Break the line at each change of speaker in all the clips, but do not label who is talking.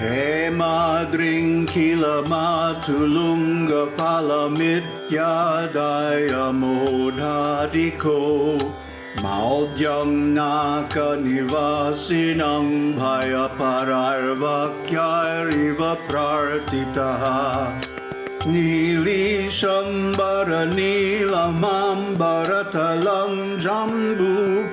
Hey मादृङ्खिलमातुलुङ्गफलमित्यायमोधादिखो माव्यं नाकनिवासिनं भयपरार्वाक्यारिव प्रार्थितः। नीलीशम्बरनील माम्बरतलं जम्बूफलमायम्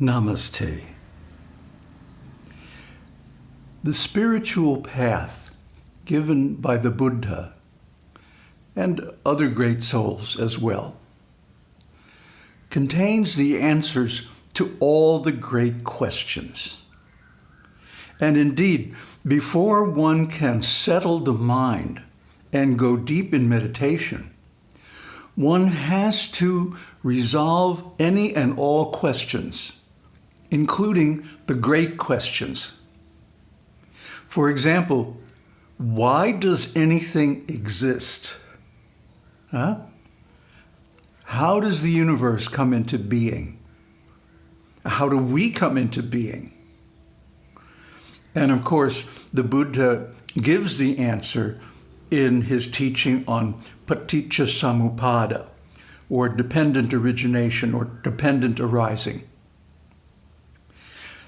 Namaste. The spiritual path given by the Buddha and other great souls as well contains the answers to all the great questions. And indeed, before one can settle the mind and go deep in meditation, one has to resolve any and all questions including the great questions. For example, why does anything exist? Huh? How does the universe come into being? How do we come into being? And of course, the Buddha gives the answer in his teaching on paticca samuppada, or dependent origination, or dependent arising.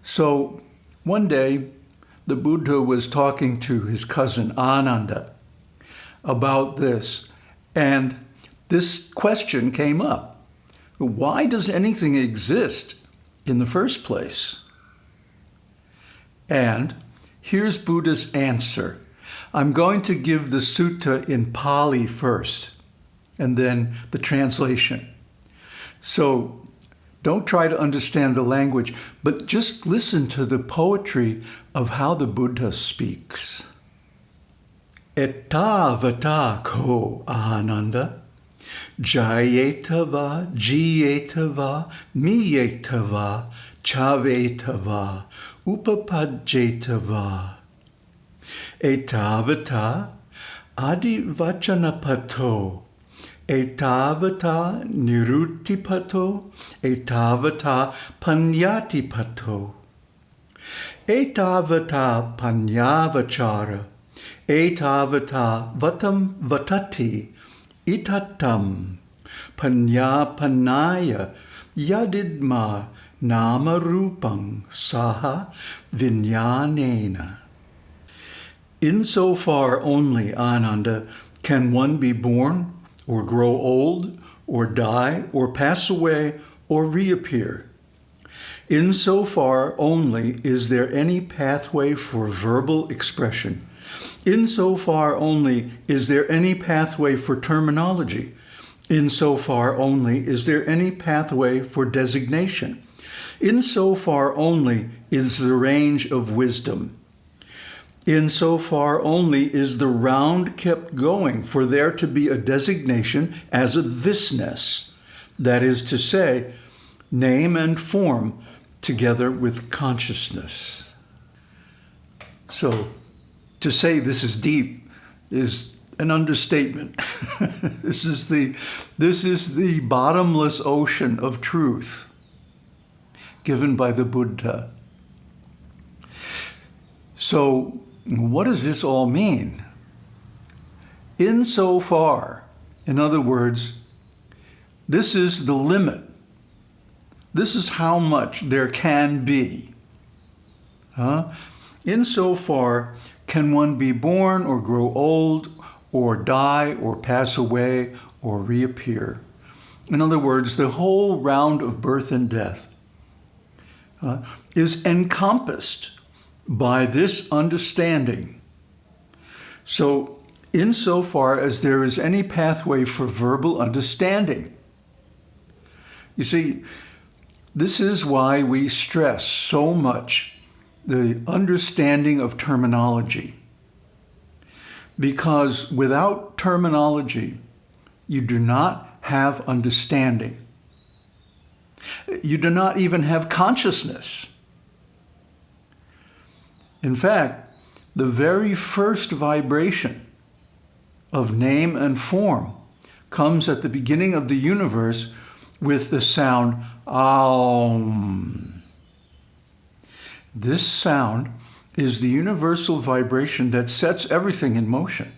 So one day, the Buddha was talking to his cousin Ananda about this, and this question came up. Why does anything exist in the first place? And here's Buddha's answer. I'm going to give the sutta in Pali first, and then the translation. So don't try to understand the language, but just listen to the poetry of how the Buddha speaks. Etavata ko ananda, jayetava, jiyetava, miyetava, chavetava, upapajetava. Etavata adivachanapato, etavata nirutipato, etavata panyatipato, etavata panyavachara, etavata vatam vatati, itatam, panyapanaya, yadidma, nama rupang saha vinyanena. Insofar only, Ananda, can one be born or grow old, or die, or pass away, or reappear. Insofar only is there any pathway for verbal expression. Insofar only is there any pathway for terminology. Insofar only is there any pathway for designation. Insofar only is the range of wisdom. In so far only is the round kept going for there to be a designation as a thisness, that is to say, name and form together with consciousness. So to say this is deep is an understatement. this is the this is the bottomless ocean of truth given by the Buddha. So what does this all mean? Insofar, in other words, this is the limit. This is how much there can be. Huh? Insofar can one be born or grow old or die or pass away or reappear. In other words, the whole round of birth and death uh, is encompassed by this understanding. So insofar as there is any pathway for verbal understanding. You see, this is why we stress so much the understanding of terminology. Because without terminology, you do not have understanding. You do not even have consciousness. In fact, the very first vibration of name and form comes at the beginning of the universe with the sound Aum. This sound is the universal vibration that sets everything in motion.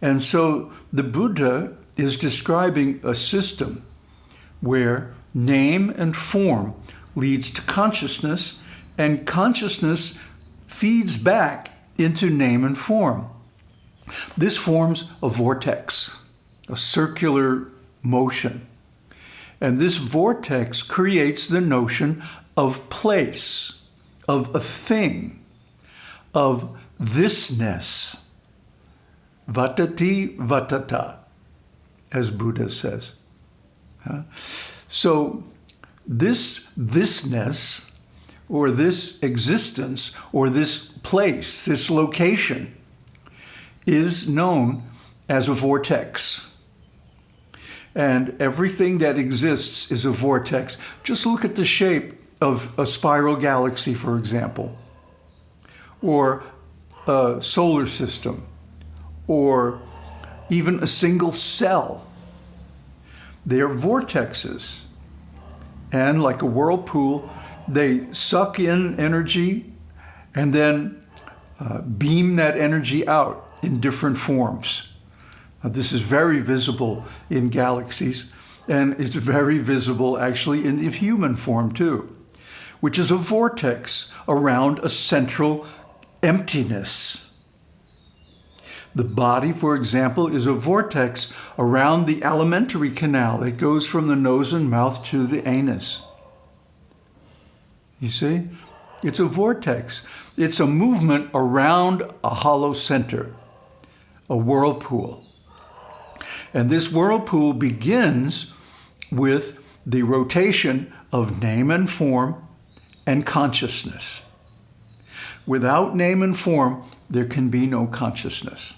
And so the Buddha is describing a system where name and form leads to consciousness and consciousness feeds back into name and form. This forms a vortex, a circular motion. And this vortex creates the notion of place, of a thing, of thisness. Vatati vatata, as Buddha says. So this thisness, or this existence, or this place, this location, is known as a vortex. And everything that exists is a vortex. Just look at the shape of a spiral galaxy, for example, or a solar system, or even a single cell. They are vortexes. And like a whirlpool, they suck in energy and then uh, beam that energy out in different forms. Uh, this is very visible in galaxies and it's very visible actually in the human form too, which is a vortex around a central emptiness. The body, for example, is a vortex around the alimentary canal that goes from the nose and mouth to the anus. You see? It's a vortex. It's a movement around a hollow center a whirlpool. And this whirlpool begins with the rotation of name and form and consciousness. Without name and form, there can be no consciousness.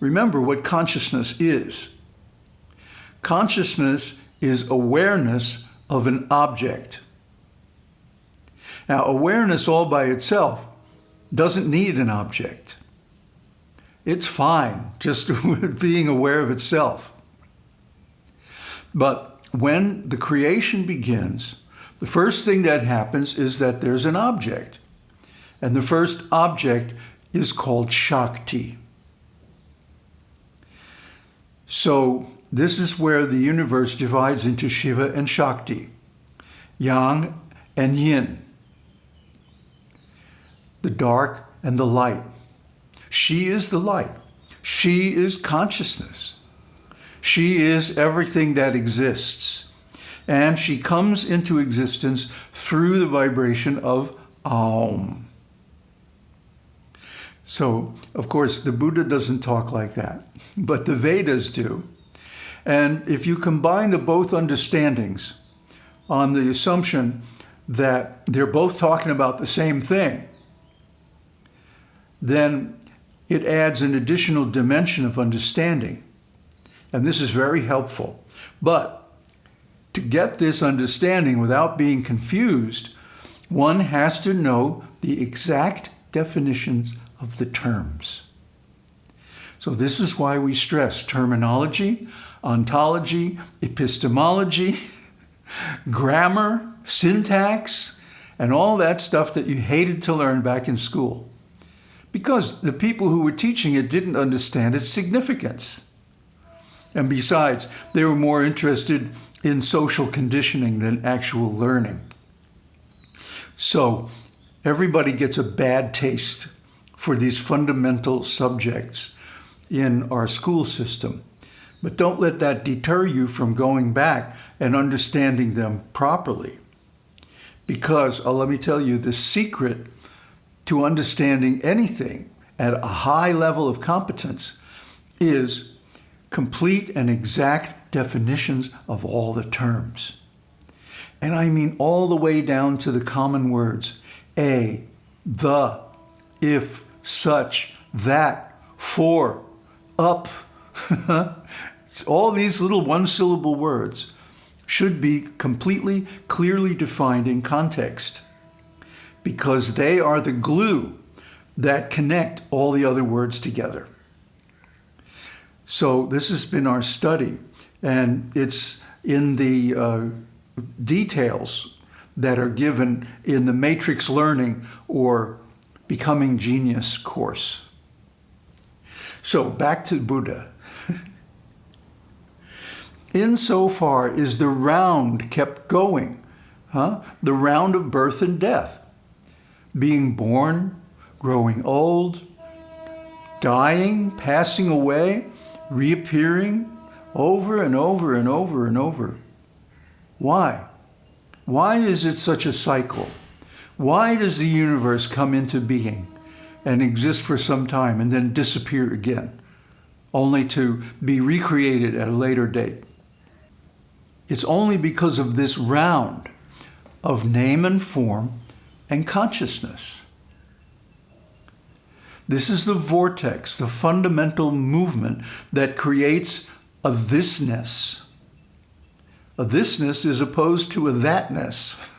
Remember what consciousness is. Consciousness is awareness of an object. Now, awareness all by itself doesn't need an object. It's fine just being aware of itself. But when the creation begins, the first thing that happens is that there's an object. And the first object is called Shakti. So this is where the universe divides into Shiva and Shakti, Yang and Yin, the dark and the light. She is the light. She is consciousness. She is everything that exists. And she comes into existence through the vibration of Aum. So, of course, the Buddha doesn't talk like that, but the Vedas do. And if you combine the both understandings on the assumption that they're both talking about the same thing, then it adds an additional dimension of understanding. And this is very helpful. But to get this understanding without being confused, one has to know the exact definitions of the terms. So this is why we stress terminology, ontology, epistemology, grammar, syntax, and all that stuff that you hated to learn back in school because the people who were teaching it didn't understand its significance. And besides, they were more interested in social conditioning than actual learning. So everybody gets a bad taste for these fundamental subjects in our school system. But don't let that deter you from going back and understanding them properly. Because, uh, let me tell you, the secret to understanding anything at a high level of competence is complete and exact definitions of all the terms. And I mean all the way down to the common words, a, the, if, such, that, for, up. all these little one-syllable words should be completely, clearly defined in context. because they are the glue that connect all the other words together. So this has been our study, and it's in the uh, details that are given in the Matrix Learning or Becoming Genius course. So back to Buddha. Insofar is the round kept going, huh? the round of birth and death, being born, growing old, dying, passing away, reappearing over and over and over and over. Why? Why is it such a cycle? Why does the universe come into being and exist for some time and then disappear again, only to be recreated at a later date? It's only because of this round of name and form and consciousness. This is the vortex, the fundamental movement that creates a thisness. A thisness is opposed to a thatness.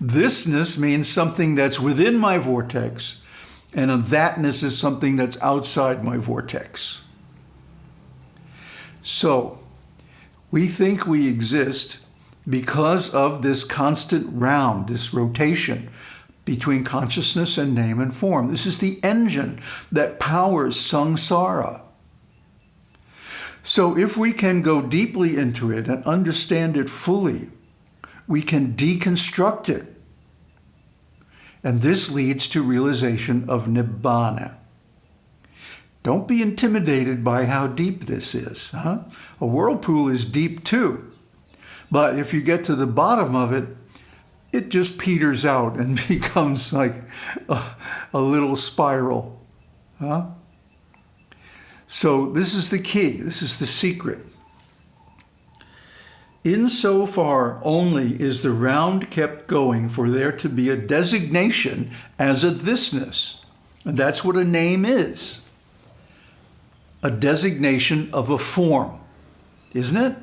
thisness means something that's within my vortex, and a thatness is something that's outside my vortex. So, we think we exist because of this constant round, this rotation between consciousness and name and form. This is the engine that powers samsara. So if we can go deeply into it and understand it fully, we can deconstruct it. And this leads to realization of Nibbana. Don't be intimidated by how deep this is. Huh? A whirlpool is deep too. But if you get to the bottom of it, it just peters out and becomes like a, a little spiral. Huh? So this is the key. This is the secret. Insofar only is the round kept going for there to be a designation as a thisness. And that's what a name is. A designation of a form, isn't it?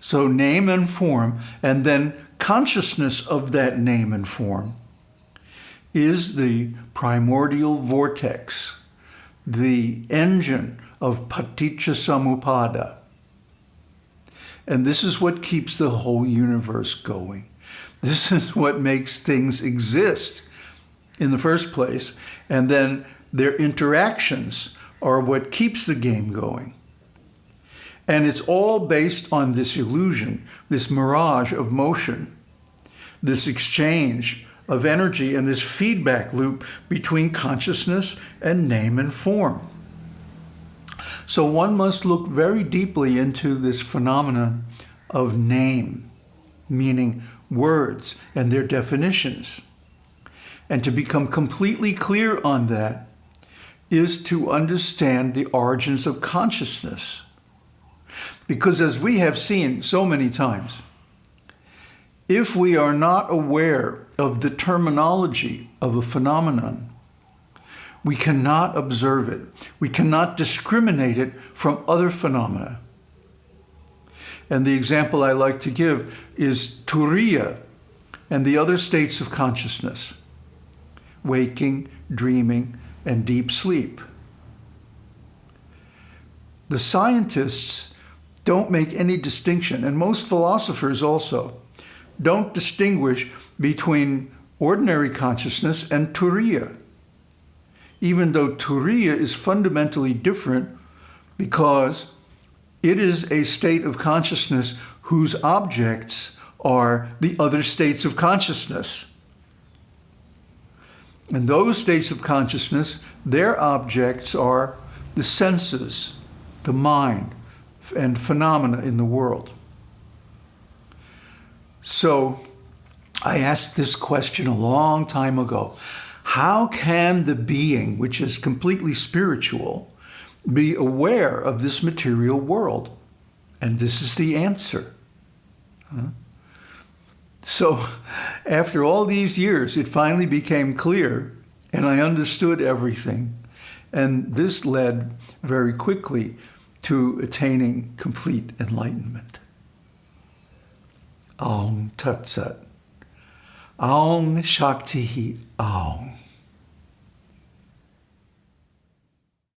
So name and form, and then consciousness of that name and form is the primordial vortex, the engine of paticca samuppada. And this is what keeps the whole universe going. This is what makes things exist in the first place. And then their interactions are what keeps the game going. And it's all based on this illusion, this mirage of motion, this exchange of energy and this feedback loop between consciousness and name and form. So one must look very deeply into this phenomenon of name, meaning words and their definitions. And to become completely clear on that is to understand the origins of consciousness. Because as we have seen so many times, if we are not aware of the terminology of a phenomenon, we cannot observe it. We cannot discriminate it from other phenomena. And the example I like to give is turiya and the other states of consciousness, waking, dreaming, and deep sleep. The scientists don't make any distinction, and most philosophers also don't distinguish between ordinary consciousness and turiya, even though turiya is fundamentally different because it is a state of consciousness whose objects are the other states of consciousness. And those states of consciousness, their objects are the senses, the mind, and phenomena in the world. So I asked this question a long time ago. How can the being, which is completely spiritual, be aware of this material world? And this is the answer. Huh? So after all these years, it finally became clear and I understood everything. And this led very quickly to attaining complete enlightenment. Om Tat Sat. Aung Shakti Aung.